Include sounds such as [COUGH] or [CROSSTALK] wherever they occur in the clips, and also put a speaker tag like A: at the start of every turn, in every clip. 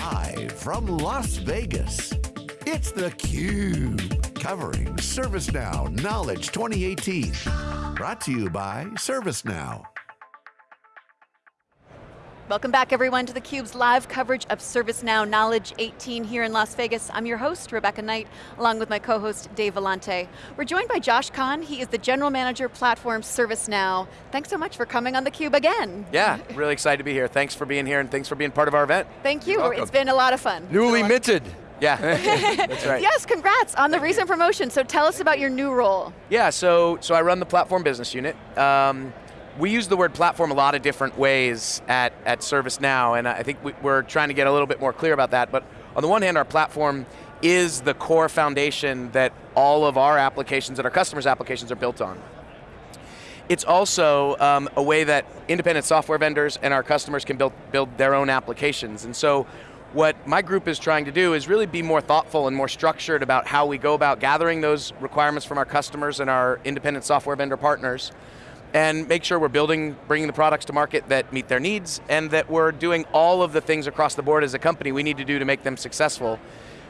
A: Live from Las Vegas, it's theCUBE, covering ServiceNow Knowledge 2018. Brought to you by ServiceNow.
B: Welcome back everyone to theCUBE's live coverage of ServiceNow Knowledge 18 here in Las Vegas. I'm your host, Rebecca Knight, along with my co-host, Dave Vellante. We're joined by Josh Kahn, he is the General Manager Platform ServiceNow. Thanks so much for coming on theCUBE again.
C: Yeah, really excited to be here. Thanks for being here and thanks for being part of our event.
B: Thank you, it's been a lot of fun.
D: Newly minted.
C: Yeah, [LAUGHS] that's right.
B: Yes, congrats on the recent promotion. So tell us about your new role.
C: Yeah, so, so I run the platform business unit. Um, we use the word platform a lot of different ways at, at ServiceNow, and I think we, we're trying to get a little bit more clear about that, but on the one hand, our platform is the core foundation that all of our applications and our customers' applications are built on. It's also um, a way that independent software vendors and our customers can build, build their own applications. And so what my group is trying to do is really be more thoughtful and more structured about how we go about gathering those requirements from our customers and our independent software vendor partners, and make sure we're building, bringing the products to market that meet their needs, and that we're doing all of the things across the board as a company we need to do to make them successful.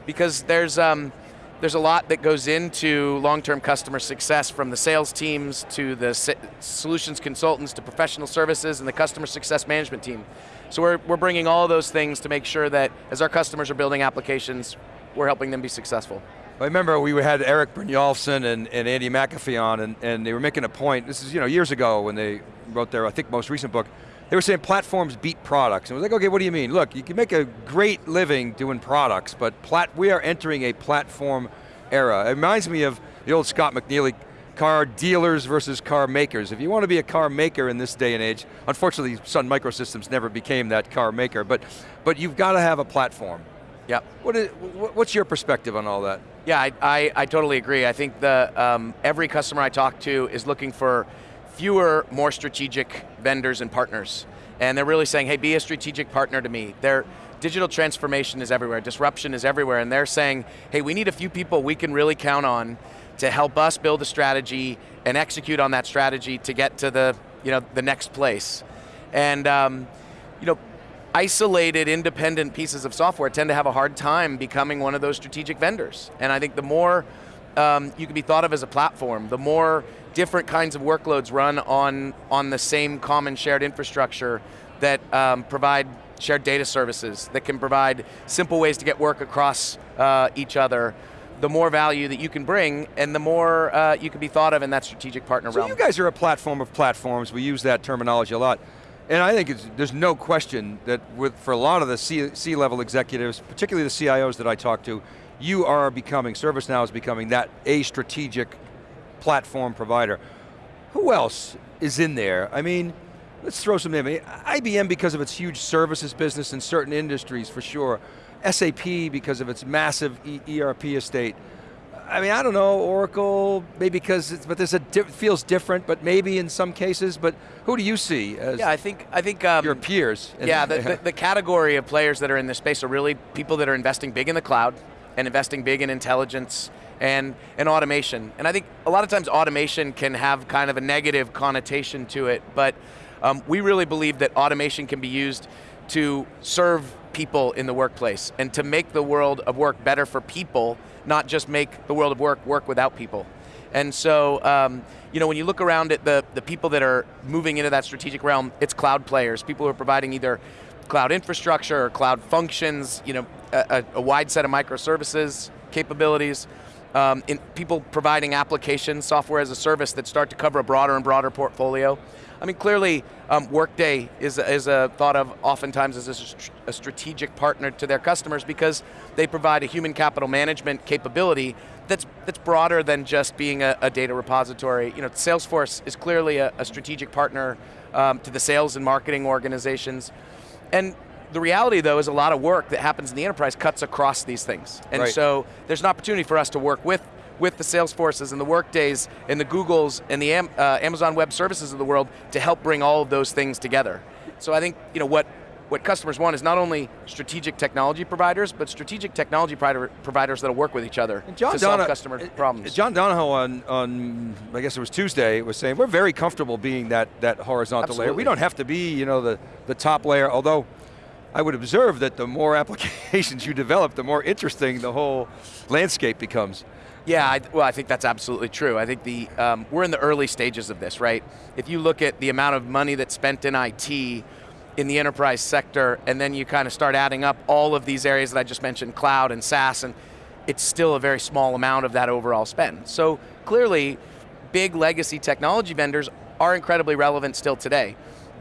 C: Because there's, um, there's a lot that goes into long-term customer success from the sales teams to the solutions consultants to professional services and the customer success management team. So we're, we're bringing all those things to make sure that as our customers are building applications, we're helping them be successful.
D: I remember we had Eric Brynjolfsson and, and Andy McAfee on and, and they were making a point, this is you know years ago when they wrote their, I think most recent book, they were saying platforms beat products. And I was like, okay, what do you mean? Look, you can make a great living doing products, but plat we are entering a platform era. It reminds me of the old Scott McNealy car dealers versus car makers. If you want to be a car maker in this day and age, unfortunately Sun Microsystems never became that car maker, but, but you've got to have a platform.
C: Yep.
D: What is, what's your perspective on all that?
C: Yeah, I, I, I totally agree. I think the, um, every customer I talk to is looking for fewer, more strategic vendors and partners. And they're really saying, hey, be a strategic partner to me. Their digital transformation is everywhere, disruption is everywhere, and they're saying, hey, we need a few people we can really count on to help us build a strategy and execute on that strategy to get to the, you know, the next place. And um, you know, isolated, independent pieces of software tend to have a hard time becoming one of those strategic vendors. And I think the more um, you can be thought of as a platform, the more different kinds of workloads run on, on the same common shared infrastructure that um, provide shared data services, that can provide simple ways to get work across uh, each other, the more value that you can bring and the more uh, you can be thought of in that strategic partner
D: so
C: realm.
D: you guys are a platform of platforms, we use that terminology a lot. And I think there's no question that with, for a lot of the C-level executives, particularly the CIOs that I talk to, you are becoming, ServiceNow is becoming that a strategic platform provider. Who else is in there? I mean, let's throw some names. IBM because of its huge services business in certain industries for sure. SAP because of its massive ERP estate. I mean, I don't know, Oracle, maybe because, but there's a, di feels different, but maybe in some cases, but who do you see as
C: yeah, I think, I think um,
D: your peers?
C: Yeah, the, the, the category of players that are in this space are really people that are investing big in the cloud and investing big in intelligence and, and automation. And I think a lot of times automation can have kind of a negative connotation to it, but um, we really believe that automation can be used to serve people in the workplace and to make the world of work better for people not just make the world of work work without people. And so, um, you know, when you look around at the, the people that are moving into that strategic realm, it's cloud players, people who are providing either cloud infrastructure or cloud functions, you know, a, a wide set of microservices capabilities, um, in people providing applications, software as a service that start to cover a broader and broader portfolio. I mean, clearly, um, Workday is, is a thought of oftentimes as a, a, strategic partner to their customers because they provide a human capital management capability that's, that's broader than just being a, a data repository. You know, Salesforce is clearly a, a strategic partner um, to the sales and marketing organizations. And the reality though is a lot of work that happens in the enterprise cuts across these things. And
D: right.
C: so there's an opportunity for us to work with with the Salesforces and the Workdays and the Googles and the Am uh, Amazon Web Services of the world to help bring all of those things together. So I think you know what what customers want is not only strategic technology providers, but strategic technology providers that'll work with each other
D: John
C: to solve customer
D: uh,
C: problems.
D: John Donahoe on, on, I guess it was Tuesday, was saying we're very comfortable being that, that horizontal
C: Absolutely.
D: layer. We don't have to be you know, the, the top layer, although I would observe that the more [LAUGHS] applications you develop, the more interesting the whole landscape becomes.
C: Yeah, I, well, I think that's absolutely true. I think the um, we're in the early stages of this, right? If you look at the amount of money that's spent in IT in the enterprise sector, and then you kind of start adding up all of these areas that I just mentioned, cloud and SaaS, and it's still a very small amount of that overall spend. So clearly, big legacy technology vendors are incredibly relevant still today.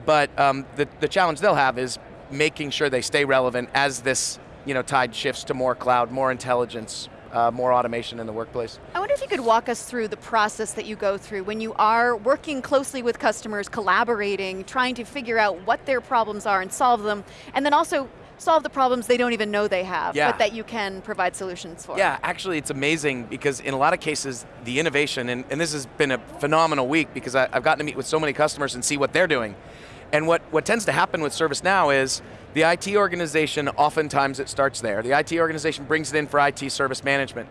C: But um, the, the challenge they'll have is making sure they stay relevant as this you know, tide shifts to more cloud, more intelligence, uh, more automation in the workplace.
B: I wonder if you could walk us through the process that you go through when you are working closely with customers, collaborating, trying to figure out what their problems are and solve them, and then also solve the problems they don't even know they have,
C: yeah.
B: but that you can provide solutions for.
C: Yeah, actually it's amazing because in a lot of cases, the innovation, and, and this has been a phenomenal week because I, I've gotten to meet with so many customers and see what they're doing. And what, what tends to happen with ServiceNow is the IT organization, oftentimes it starts there. The IT organization brings it in for IT service management.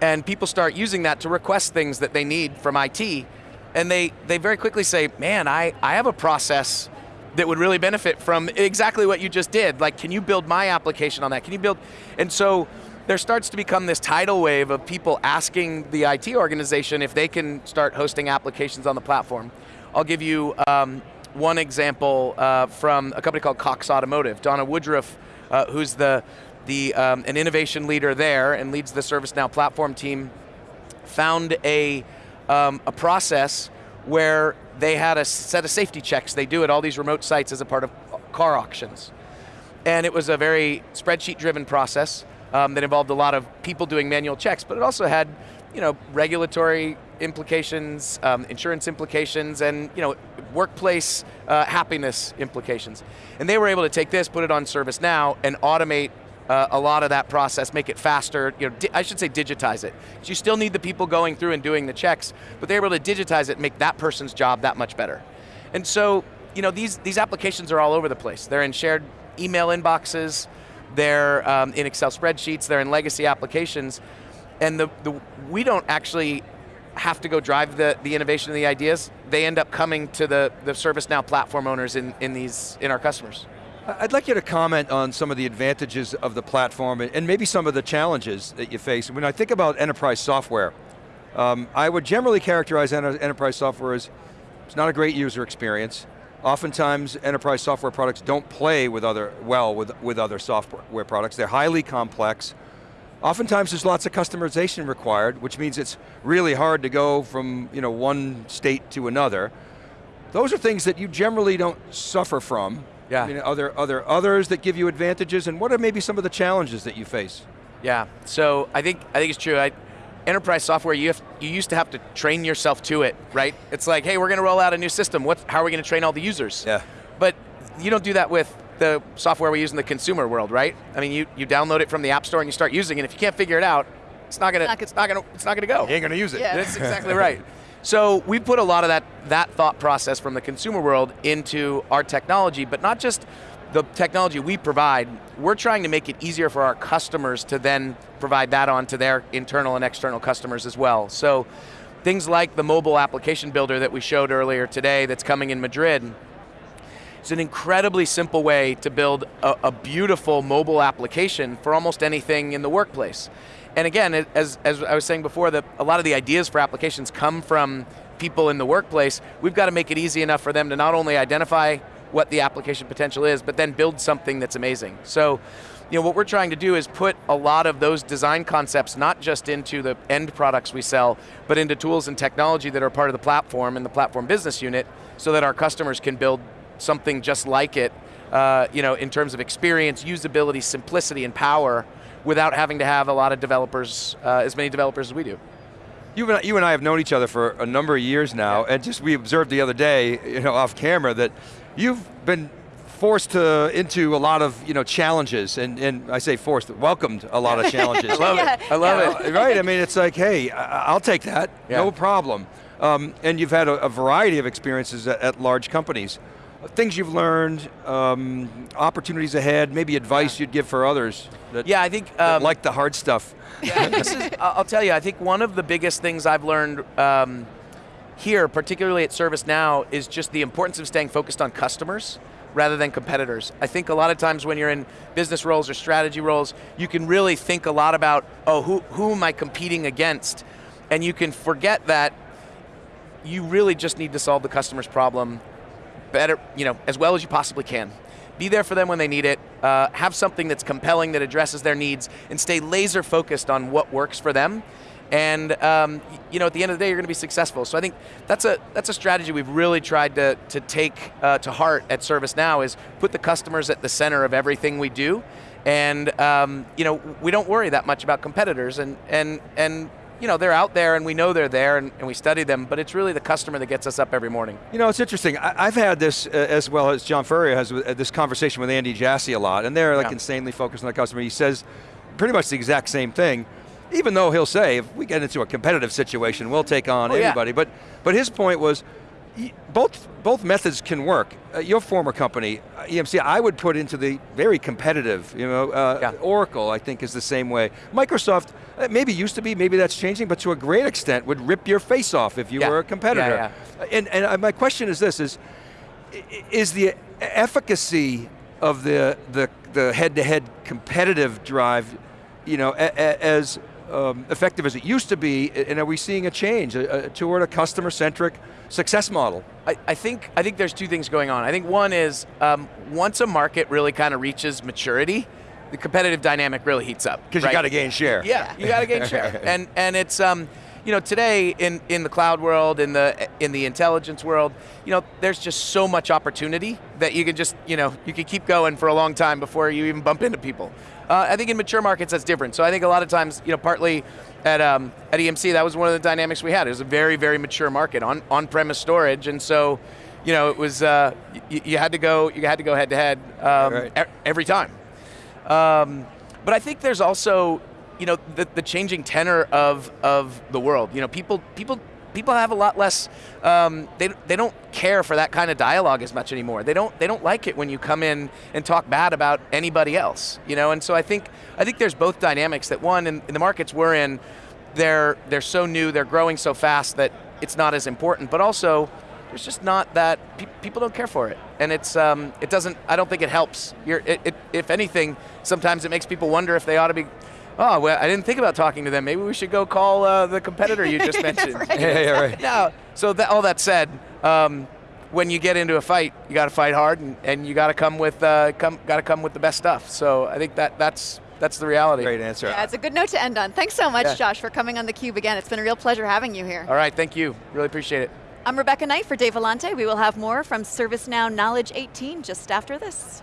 C: And people start using that to request things that they need from IT. And they, they very quickly say, man, I, I have a process that would really benefit from exactly what you just did. Like, can you build my application on that? Can you build, and so there starts to become this tidal wave of people asking the IT organization if they can start hosting applications on the platform. I'll give you um, one example uh, from a company called Cox Automotive. Donna Woodruff, uh, who's the, the um, an innovation leader there and leads the ServiceNow platform team, found a, um, a process where they had a set of safety checks they do at all these remote sites as a part of car auctions. And it was a very spreadsheet driven process um, that involved a lot of people doing manual checks, but it also had you know, regulatory implications, um, insurance implications, and you know, workplace uh, happiness implications. And they were able to take this, put it on ServiceNow, and automate uh, a lot of that process, make it faster, you know, I should say digitize it. you still need the people going through and doing the checks, but they're able to digitize it, make that person's job that much better. And so, you know, these, these applications are all over the place. They're in shared email inboxes, they're um, in Excel spreadsheets, they're in legacy applications, and the, the, we don't actually have to go drive the, the innovation and the ideas. They end up coming to the, the ServiceNow platform owners in, in, these, in our customers.
D: I'd like you to comment on some of the advantages of the platform and maybe some of the challenges that you face. When I think about enterprise software, um, I would generally characterize enterprise software as it's not a great user experience. Oftentimes, enterprise software products don't play with other, well with, with other software products. They're highly complex. Oftentimes there's lots of customization required, which means it's really hard to go from you know, one state to another. Those are things that you generally don't suffer from.
C: Yeah.
D: I mean, are there, are there others that give you advantages, and what are maybe some of the challenges that you face?
C: Yeah, so I think, I think it's true. I, enterprise software, you, have, you used to have to train yourself to it, right? It's like, hey, we're going to roll out a new system. What, how are we going to train all the users?
D: Yeah.
C: But you don't do that with the software we use in the consumer world, right? I mean, you, you download it from the App Store and you start using it. If you can't figure it out, it's not gonna, it's not gonna, it's not gonna go.
D: You ain't gonna use it.
B: Yeah.
C: That's exactly right. So we put a lot of that, that thought process from the consumer world into our technology, but not just the technology we provide, we're trying to make it easier for our customers to then provide that on to their internal and external customers as well. So things like the mobile application builder that we showed earlier today that's coming in Madrid, it's an incredibly simple way to build a, a, beautiful mobile application for almost anything in the workplace. And again, as, as I was saying before, that a lot of the ideas for applications come from people in the workplace. We've got to make it easy enough for them to not only identify what the application potential is, but then build something that's amazing. So, you know, what we're trying to do is put a lot of those design concepts not just into the end products we sell, but into tools and technology that are part of the platform and the platform business unit so that our customers can build something just like it, uh, you know, in terms of experience, usability, simplicity, and power, without having to have a lot of developers, uh, as many developers as we do.
D: You and, I, you and I have known each other for a number of years now, yeah. and just we observed the other day, you know, off camera, that you've been forced to, into a lot of you know challenges, and, and I say forced, welcomed a lot of [LAUGHS] challenges.
C: I love yeah. it. I love
D: yeah. it. Right? I mean, it's like, hey, I'll take that. No problem. Um, and you've had a, a variety of experiences at, at large companies things you've learned, um, opportunities ahead, maybe advice yeah. you'd give for others that,
C: yeah, I think um,
D: like the hard stuff.
C: Yeah, this is, I'll tell you, I think one of the biggest things I've learned um, here, particularly at ServiceNow, is just the importance of staying focused on customers rather than competitors. I think a lot of times when you're in business roles or strategy roles, you can really think a lot about, oh, who, who am I competing against? And you can forget that you really just need to solve the customer's problem better, you know, as well as you possibly can. Be there for them when they need it, uh, have something that's compelling that addresses their needs, and stay laser focused on what works for them. And um, you know, at the end of the day, you're going to be successful. So I think that's a that's a strategy we've really tried to to take uh, to heart at ServiceNow is put the customers at the center of everything we do, and um, you know, we don't worry that much about competitors, and and and you know, they're out there and we know they're there and, and, we study them, but it's really the customer that gets us up every morning.
D: You know, it's interesting. I, have had this, uh, as well as John Furrier has, uh, this conversation with Andy Jassy a lot, and they're like yeah. insanely focused on the customer. He says pretty much the exact same thing, even though he'll say, if we get into a competitive situation, we'll take on oh, anybody. Yeah. But, but his point was, both, both methods can work. Uh, your former company, uh, EMC, I would put into the very competitive, you know, uh, yeah. Oracle I think is the same way. Microsoft, maybe used to be, maybe that's changing, but to a great extent would rip your face off if you yeah. were a competitor. Yeah, and, and uh, my question is this, is, is the efficacy of the, the, the head-to-head -head competitive drive, you know, a, a, as um, effective as it used to be, and are we seeing a change uh, toward a customer-centric success model?
C: I, I, think I think there's two things going on. I think one is um, once a market really kind of reaches maturity, the competitive dynamic really heats up.
D: Because right? you got to gain share.
C: Yeah, you got to gain share, [LAUGHS] and and it's um, you know today in in the cloud world, in the in the intelligence world, you know there's just so much opportunity that you can just you know you can keep going for a long time before you even bump into people. Uh, I think in mature markets that's different. So I think a lot of times, you know, partly at, um, at EMC, that was one of the dynamics we had. It was a very, very mature market on on-premise storage, and so, you know, it was uh, you, you, had to go you had to go head to head um, right. every time. Um, but I think there's also, you know, the, the changing tenor of of the world. You know, people people people have a lot less. Um, they they don't care for that kind of dialogue as much anymore. They don't they don't like it when you come in and talk bad about anybody else. You know, and so I think I think there's both dynamics. That one in, in the markets we're in, they're they're so new, they're growing so fast that it's not as important. But also, there's just not that pe people don't care for it, and it's um, it doesn't. I don't think it helps. It, it, if anything, sometimes it makes people wonder if they ought to be oh, well, I didn't think about talking to them. Maybe we should go call uh, the competitor you just [LAUGHS] mentioned.
B: right. Yeah,
D: yeah, right.
C: Now, so that, all that said, um, when you get into a fight, you got to fight hard, and, and you got to come with uh, come got to come with the best stuff. So I think that that's that's the reality.
D: Great answer.
B: Yeah, it's a good note to end on. Thanks so much, yeah. Josh, for coming on theCUBE again. It's been a real pleasure having you here.
C: All right, thank you. Really appreciate it.
B: I'm Rebecca Knight for Dave Vellante. We will have more from ServiceNow Knowledge 18 just after this.